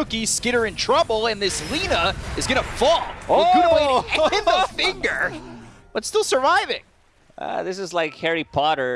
Cookie, Skitter in trouble, and this Lena is gonna fall. Oh! In the finger, but still surviving. Uh, this is like Harry Potter